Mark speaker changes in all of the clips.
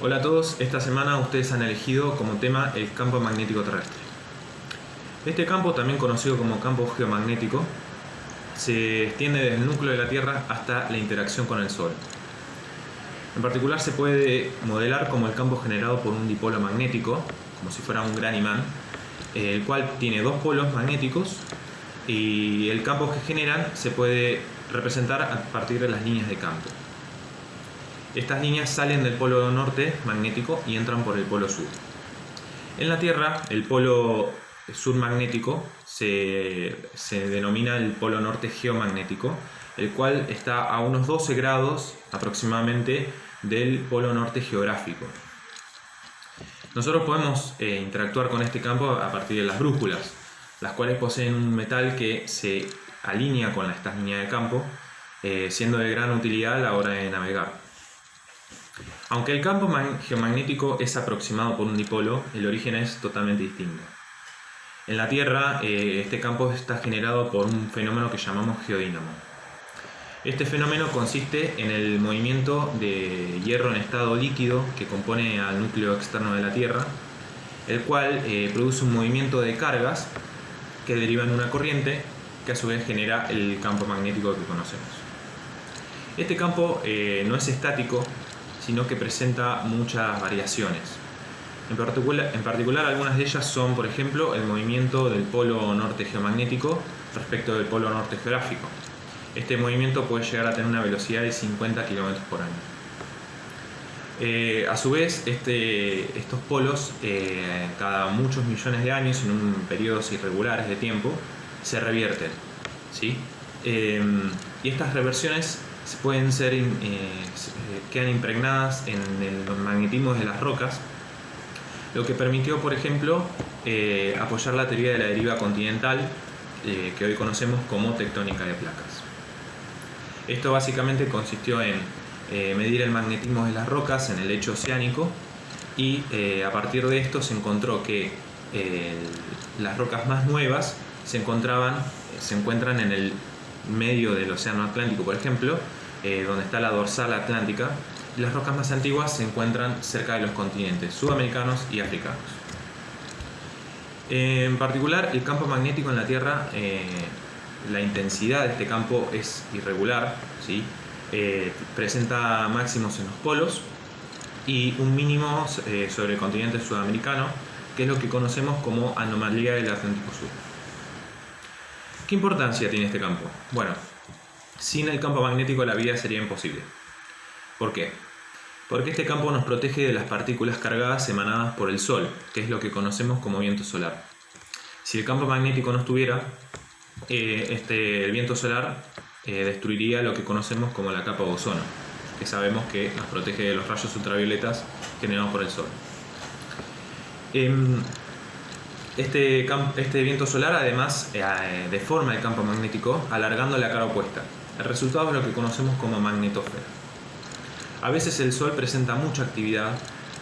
Speaker 1: Hola a todos, esta semana ustedes han elegido como tema el campo magnético terrestre. Este campo, también conocido como campo geomagnético, se extiende desde el núcleo de la Tierra hasta la interacción con el Sol. En particular se puede modelar como el campo generado por un dipolo magnético, como si fuera un gran imán, el cual tiene dos polos magnéticos y el campo que generan se puede representar a partir de las líneas de campo. Estas líneas salen del polo norte magnético y entran por el polo sur. En la Tierra, el polo sur magnético se, denomina el polo norte geomagnético, el cual está a unos 12 grados aproximadamente del polo norte geográfico. Nosotros podemos eh, interactuar con este campo a partir de las brújulas, las cuales poseen un metal que se alinea con estas líneas de campo, eh, siendo de gran utilidad a la hora de navegar. Aunque el campo geomagnético es aproximado por un dipolo, el origen es totalmente distinto. En la Tierra, eh, este campo está generado por un fenómeno que llamamos geodínamo. Este fenómeno consiste en el movimiento de hierro en estado líquido que compone al núcleo externo de la Tierra, el cual eh, produce un movimiento de cargas que derivan una corriente que a su vez genera el campo magnético que conocemos. Este campo eh, no es estático, sino que presenta muchas variaciones. En particular, algunas de ellas son, por ejemplo, el movimiento del polo norte geomagnético respecto del polo norte geográfico. Este movimiento puede llegar a tener una velocidad de 50 km por año. Eh, a su vez, este, estos polos, eh, cada muchos millones de años, en un periodos irregulares de tiempo, se revierten. ¿sí? Eh, y estas reversiones pueden ser, eh, quedan impregnadas en el magnetismo de las rocas, lo que permitió, por ejemplo, eh, apoyar la teoría de la deriva continental, eh, que hoy conocemos como tectónica de placas. Esto básicamente consistió en medir el magnetismo de las rocas en el lecho oceánico y a partir de esto se encontró que las rocas más nuevas se, encontraban, se encuentran en el medio del océano Atlántico, por ejemplo, eh, donde está la dorsal atlántica, las rocas más antiguas se encuentran cerca de los continentes sudamericanos y africanos. en particular, el campo magnético en la Tierra, eh, la intensidad de este campo es irregular, ¿sí? Eh, presenta máximos en los polos y un mínimo sobre el continente sudamericano, que es lo que conocemos como anomalía del Atlántico Sur. ¿Qué importancia tiene este campo? Bueno, sin el campo magnético la vida sería imposible. ¿Por qué? Porque este campo nos protege de las partículas cargadas emanadas por el Sol, que es lo que conocemos como viento solar. Si el campo magnético no estuviera, eh, este, el viento solar eh, destruiría lo que conocemos como la capa de ozono, que sabemos que nos protege de los rayos ultravioletas generados por el Sol. Em, este, este, viento solar además eh, deforma el campo magnético alargando la cara opuesta. El resultado es lo que conocemos como magnetosfera. A veces el Sol presenta mucha actividad,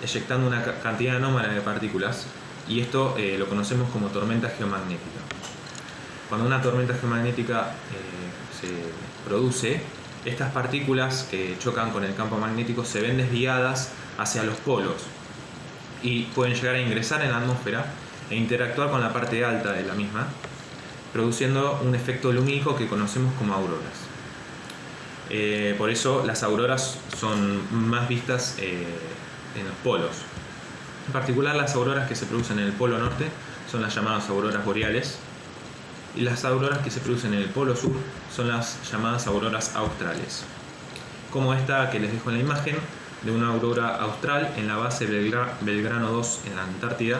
Speaker 1: eyectando una cantidad anómala de partículas, y esto eh, lo conocemos como tormenta geomagnética. Cuando una tormenta geomagnética eh, se produce, estas partículas que chocan con el campo magnético se ven desviadas hacia los polos y pueden llegar a ingresar en la atmósfera e interactuar con la parte alta de la misma, produciendo un efecto lumínico que conocemos como auroras. Eh, por eso las auroras son más vistas eh, en los polos. En particular las auroras que se producen en el polo norte son las llamadas auroras boreales y las auroras que se producen en el polo sur son las llamadas auroras australes. Como esta que les dejo en la imagen de una aurora austral en la base Belgrano 2 en la Antártida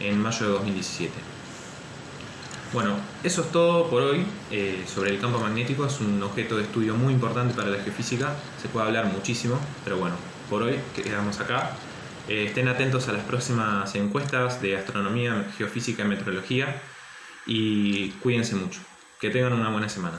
Speaker 1: en mayo de 2017. Bueno, eso es todo por hoy eh, sobre el campo magnético. Es un objeto de estudio muy importante para la geofísica. Se puede hablar muchísimo, pero bueno, por hoy quedamos acá. Eh, estén atentos a las próximas encuestas de astronomía, geofísica y meteorología y cuídense mucho. Que tengan una buena semana.